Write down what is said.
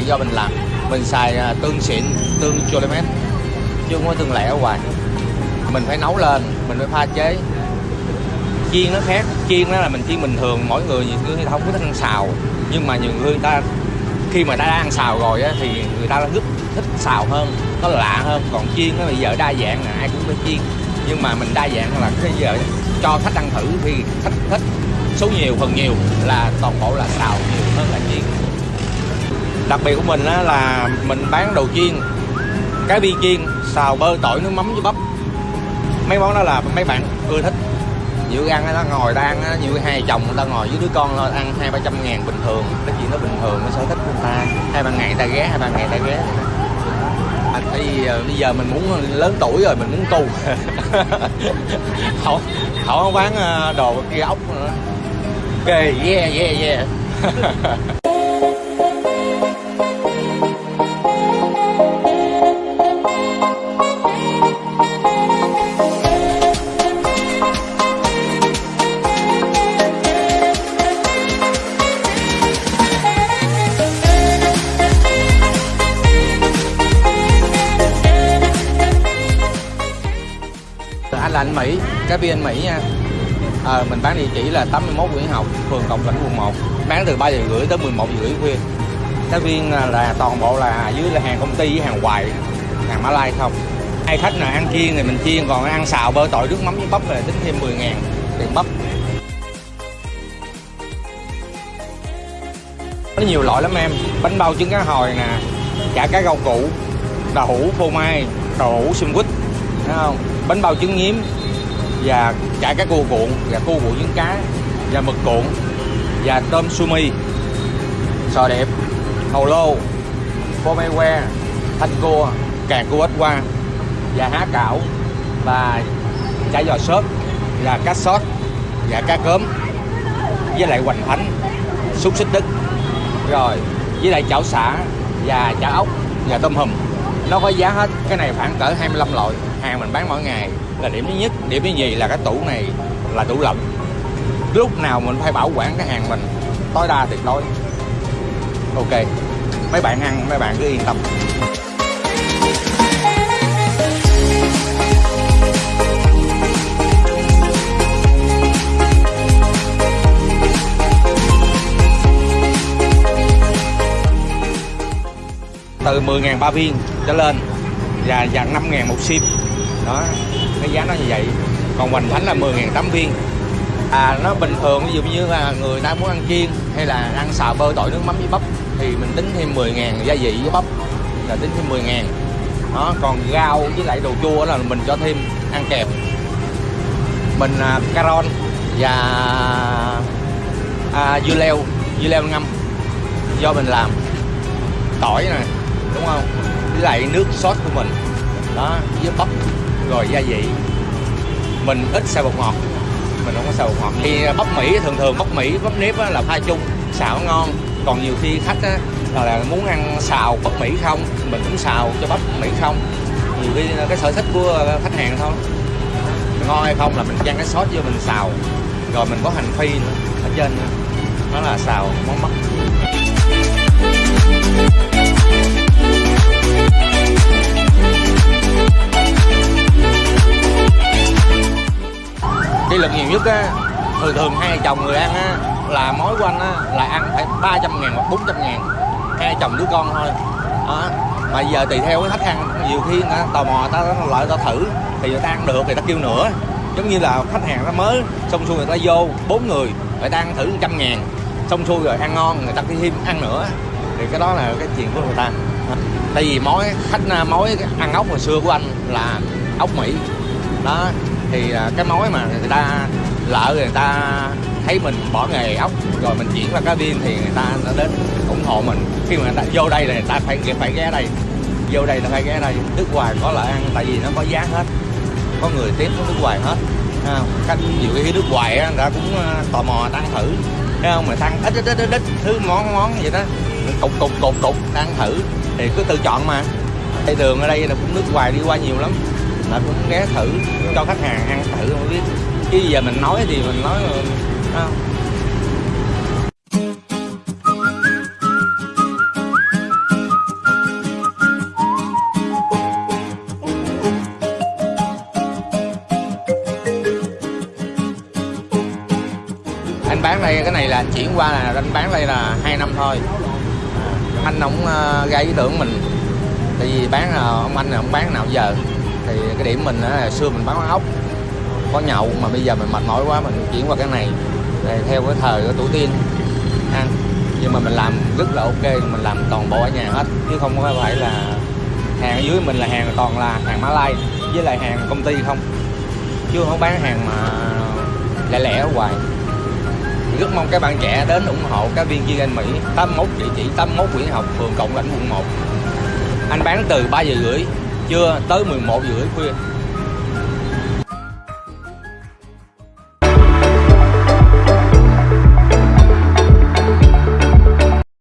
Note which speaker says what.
Speaker 1: do mình làm. Mình xài à, tương xịn tương cholimet chứ không có tương lẻ ở ngoài. Mình phải nấu lên mình phải pha chế. Chiên nó khác chiên đó là mình chiên bình thường mỗi người nhiều người không có thích ăn xào. Nhưng mà nhiều người ta khi mà ta đã ăn xào rồi á, thì người ta rất thích xào hơn nó lạ hơn. Còn chiên nó bây giờ đa dạng là ai cũng phải chiên. Nhưng mà mình đa dạng là cái giờ cho khách ăn thử thì khách thích. Số nhiều phần nhiều là toàn bộ là xào nhiều hơn là chiên đặc biệt của mình á, là mình bán đồ chiên cái viên chiên xào bơ tỏi nước mắm với bắp. Mấy món đó là mấy bạn ưa thích. Nhiều ăn nó ngồi ta ăn nhiều hai chồng người ta ngồi với đứa con thôi ăn hai ba trăm ngàn bình thường cái chuyện nó bình thường nó sở thích của ta. Hai ba ngày ta ghé hai ba ngày ta ghé. À, thì ờ, bây giờ mình muốn ờ, lớn tuổi rồi mình muốn tu. Không không bán ờ, đồ kia ốc nữa. Ok yeah yeah yeah. anh là anh Mỹ cái viên Mỹ nha. À, mình bán địa chỉ là 81 Nguyễn Học phường Cộng Lãnh quận 1 bán từ 3 giờ rưỡi tới 11 giờ rưỡi khuya. Cái viên à, là toàn bộ là dưới là hàng công ty hàng hoài hàng Mã Lai không. Ai khách nào ăn chiên thì mình chiên còn ăn xào bơ tỏi nước mắm với bắp là tính thêm 10 ngàn tiền bắp. Có nhiều loại lắm em bánh bao trứng cá hồi nè chả cá rau củ đậu hũ phô mai đậu hũ xương quýt thấy không? Bánh bao trứng nhím và chả cá cua cuộn và cua cuộn trứng cá và mực cuộn và tôm sumi sò đẹp hầu lô phô mai que, thanh cua, càng cua ít qua và há cảo và chả giò sốt là cá sót và cá cớm với lại hoành thánh xúc xích đức. Rồi, với lại chảo xả và chả ốc và tôm hùm nó có giá hết. Cái này khoảng cỡ 25 loại. Hàng mình bán mỗi ngày. Là điểm thứ nhất. Điểm thứ nhì là cái tủ này là tủ lạnh. Lúc nào mình phải bảo quản cái hàng mình, tối đa tuyệt đối. Ok. Mấy bạn ăn, mấy bạn cứ yên tâm. Từ 10.000 ba viên trở lên và dàn 5.000 một sim đó cái giá nó như vậy. Còn hoành thánh là 10.000 tám viên. À nó bình thường ví dụ như là người ta muốn ăn chiên hay là ăn xào bơ tỏi nước mắm với bắp thì mình tính thêm 10.000 gia vị với bắp là tính thêm 10.000 đó còn rau với lại đồ chua là mình cho thêm ăn kèm. Mình à, caron và à, dưa leo dưa leo ngâm do mình làm. Tỏi này đúng không? Với lại nước sốt của mình. Đó với bắp. Rồi gia vị. Mình ít xào bột ngọt. Mình không có xào bột ngọt. Thì bắp mỹ thường thường bắp mỹ bắp nếp là pha chung. Xào ngon. Còn nhiều khi khách á, là, là muốn ăn xào bắp mỹ không mình cũng xào cho bắp mỹ không. Nhiều khi cái sở thích của ờ, khách hàng thôi. Ngon hay không là mình chan cái sốt vô mình xào. Rồi mình có hành phi nữa ở trên nữa. nó là xào món bắp đi lực nhiều nhất á, thường thường hai chồng người ăn á, là mối của anh á, là ăn phải 300 ngàn hoặc 400 ngàn. Hai chồng đứa con thôi. Đó. Mà giờ tùy theo cái khách ăn, nhiều khi người ta tò mò ta lại ta thử, thì người ta ăn được thì ta kêu nữa. Giống như là khách hàng nó mới, xong xuôi người ta vô, bốn người người ta ăn thử trăm ngàn. Xong xuôi rồi ăn ngon, người ta đi thêm ăn nữa. Thì cái đó là cái chuyện của người ta. Tại vì mối khách, mối ăn ốc hồi xưa của anh là ốc mỹ. Đó thì à, cái mối mà người ta lỡ người ta thấy mình bỏ nghề ốc rồi mình chuyển qua cá viên thì người ta nó đến ủng hộ mình. Khi mà người ta vô đây là người ta phải phải ghé đây. Vô đây là phải ghé đây. Nước ngoài có lợi ăn tại vì nó có giá hết. Có người tiếp có nước ngoài hết. À, khách nhiều cái nước ngoài á, người ta cũng à, tò mò ta ăn thử. Thấy không? Mà tăng ít ít ít ít, thứ món món vậy đó. Cục cục cục cục ăn thử. Thì cứ tự chọn mà. Đây đường ở đây là cũng nước ngoài đi qua nhiều lắm là cũng ghé thử, cho khách hàng ăn thử, không biết. Chứ giờ mình nói thì mình nói không anh bán đây, cái này là anh chuyển qua là anh bán đây là hai năm thôi. Anh ông gây à, ý tưởng mình. Tại vì bán ông anh là ông bán nào giờ thì cái điểm mình là xưa mình bán ốc, có nhậu, mà bây giờ mình mệt mỏi quá, mình chuyển qua cái này. Để theo cái thời của tổ tiên, ăn. Nhưng mà mình làm rất là ok, mình làm toàn bộ ở nhà hết. Chứ không có phải là hàng ở dưới mình là hàng toàn là hàng Malai với lại hàng công ty không. Chứ không bán hàng mà lẻ lẻ hoài. Rất mong các bạn trẻ đến ủng hộ các viên viên anh Mỹ 81 địa chỉ 81 Nguyễn Học, phường Cộng Lãnh, quận 1 anh bán từ 3 giờ rưỡi trưa tới 11 giờ rưỡi khuya.